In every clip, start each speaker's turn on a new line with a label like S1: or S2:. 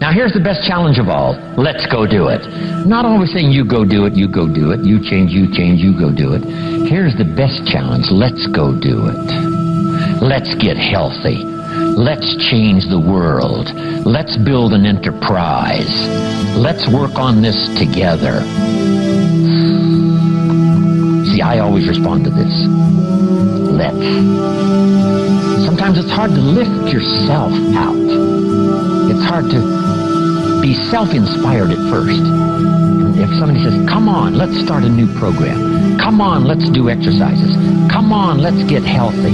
S1: Now here's the best challenge of all. Let's go do it. Not always saying you go do it, you go do it, you change, you change, you go do it. Here's the best challenge. Let's go do it. Let's get healthy. Let's change the world. Let's build an enterprise. Let's work on this together. See, I always respond to this. Let's. Sometimes it's hard to lift yourself out. It's hard to be self-inspired at first. If somebody says, come on, let's start a new program. Come on, let's do exercises. Come on, let's get healthy.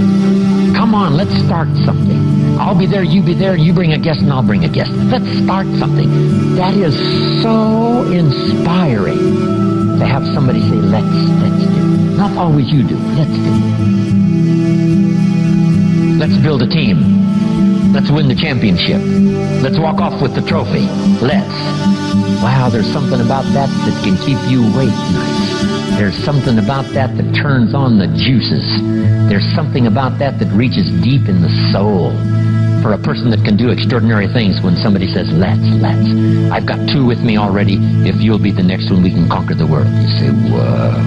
S1: Come on, let's start something. I'll be there, you be there, you bring a guest and I'll bring a guest. Let's start something. That is so inspiring to have somebody say, let's, let's do. Not always you do, let's do. Let's build a team. Let's win the championship. Let's walk off with the trophy. Let's. Wow, there's something about that that can keep you awake nights. There's something about that that turns on the juices. There's something about that that reaches deep in the soul. For a person that can do extraordinary things when somebody says, let's, let's. I've got two with me already. If you'll be the next one, we can conquer the world. You say, whoa.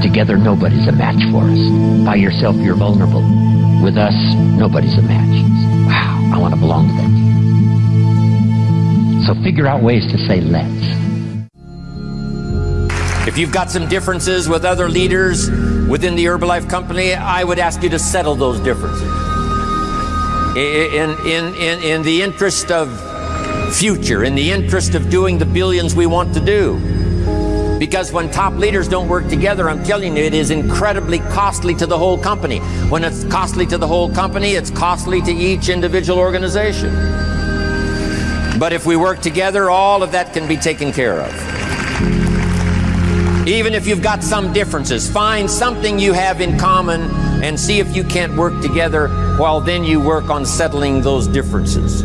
S1: Together, nobody's a match for us. By yourself, you're vulnerable. With us, nobody's a match. Wow, I want to belong to that team. So figure out ways to say let's.
S2: If you've got some differences with other leaders within the Herbalife company, I would ask you to settle those differences. In, in, in, in the interest of future, in the interest of doing the billions we want to do. Because when top leaders don't work together, I'm telling you, it is incredibly costly to the whole company. When it's costly to the whole company, it's costly to each individual organization. But if we work together, all of that can be taken care of. Even if you've got some differences, find something you have in common and see if you can't work together while then you work on settling those differences.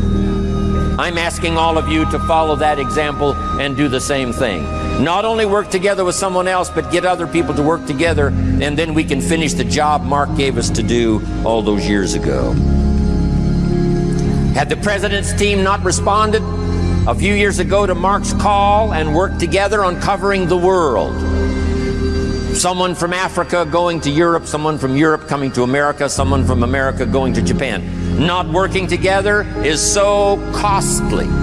S2: I'm asking all of you to follow that example and do the same thing. Not only work together with someone else, but get other people to work together, and then we can finish the job Mark gave us to do all those years ago. Had the president's team not responded a few years ago to Mark's call and worked together on covering the world, someone from Africa going to Europe, someone from Europe coming to America, someone from America going to Japan. Not working together is so costly.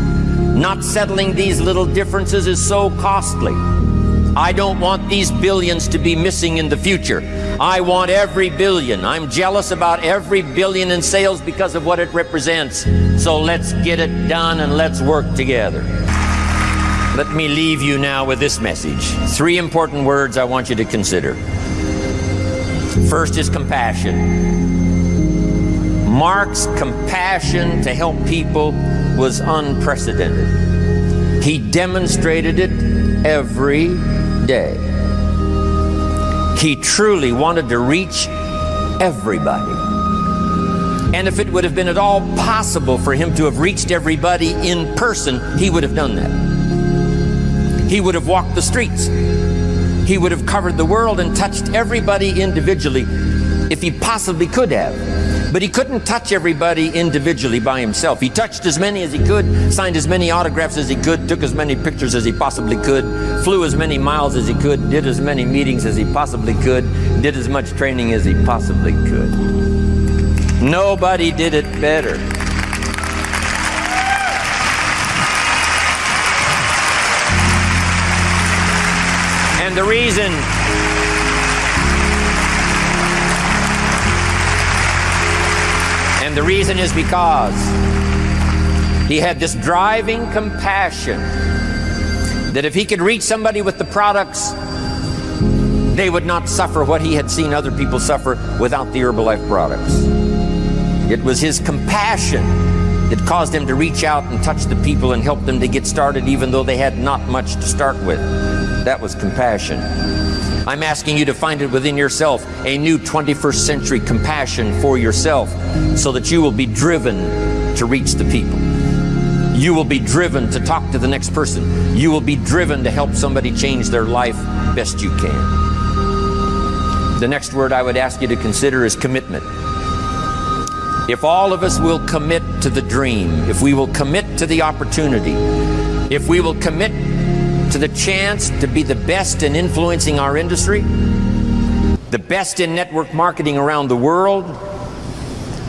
S2: Not settling these little differences is so costly. I don't want these billions to be missing in the future. I want every billion. I'm jealous about every billion in sales because of what it represents. So let's get it done and let's work together. Let me leave you now with this message. Three important words I want you to consider. First is compassion. Mark's compassion to help people was unprecedented. He demonstrated it every day. He truly wanted to reach everybody. And if it would have been at all possible for him to have reached everybody in person, he would have done that. He would have walked the streets. He would have covered the world and touched everybody individually if he possibly could have. But he couldn't touch everybody individually by himself. He touched as many as he could, signed as many autographs as he could, took as many pictures as he possibly could, flew as many miles as he could, did as many meetings as he possibly could, did as much training as he possibly could. Nobody did it better. And the reason And the reason is because he had this driving compassion that if he could reach somebody with the products, they would not suffer what he had seen other people suffer without the Herbalife products. It was his compassion that caused him to reach out and touch the people and help them to get started even though they had not much to start with. That was compassion. I'm asking you to find it within yourself a new 21st century compassion for yourself so that you will be driven to reach the people. You will be driven to talk to the next person. You will be driven to help somebody change their life best you can. The next word I would ask you to consider is commitment. if all of us will commit to the dream, if we will commit to the opportunity, if we will commit to the chance to be the best in influencing our industry, the best in network marketing around the world,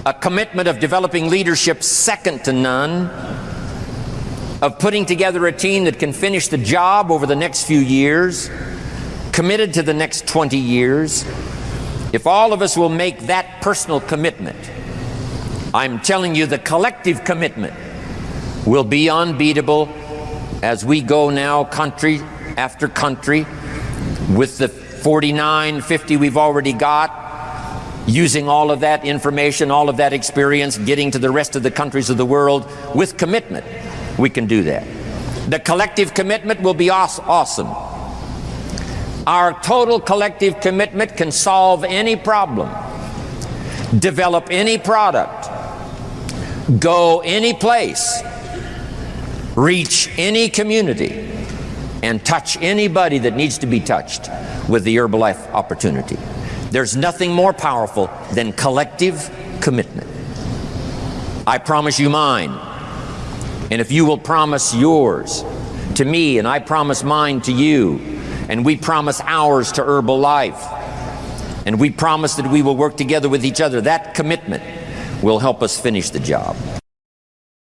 S2: a commitment of developing leadership second to none, of putting together a team that can finish the job over the next few years, committed to the next 20 years, if all of us will make that personal commitment, I'm telling you the collective commitment will be unbeatable as we go now country after country with the 49, 50 we've already got, using all of that information, all of that experience, getting to the rest of the countries of the world with commitment. We can do that. The collective commitment will be awesome. Our total collective commitment can solve any problem, develop any product, go any place, reach any community, and touch anybody that needs to be touched with the Herbalife opportunity. There's nothing more powerful than collective commitment. I promise you mine. And if you will promise yours to me, and I promise mine to you, and we promise ours to Herbalife, and we promise that we will work together with each other, that commitment will help us finish the job.